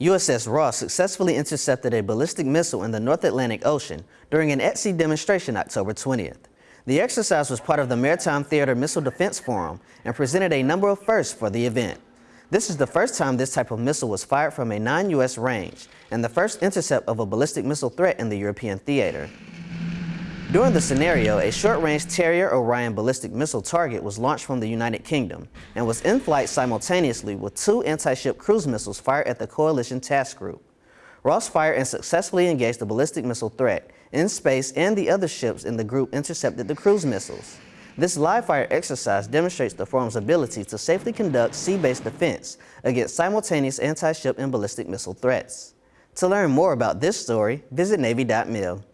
USS Ross successfully intercepted a ballistic missile in the North Atlantic Ocean during an at-sea demonstration October 20th. The exercise was part of the Maritime Theater Missile Defense Forum and presented a number of firsts for the event. This is the first time this type of missile was fired from a non-U.S. range and the first intercept of a ballistic missile threat in the European theater. During the scenario, a short-range Terrier Orion ballistic missile target was launched from the United Kingdom and was in flight simultaneously with two anti-ship cruise missiles fired at the Coalition Task Group. Ross fired and successfully engaged the ballistic missile threat in space and the other ships in the group intercepted the cruise missiles. This live-fire exercise demonstrates the forum's ability to safely conduct sea-based defense against simultaneous anti-ship and ballistic missile threats. To learn more about this story, visit Navy.mil.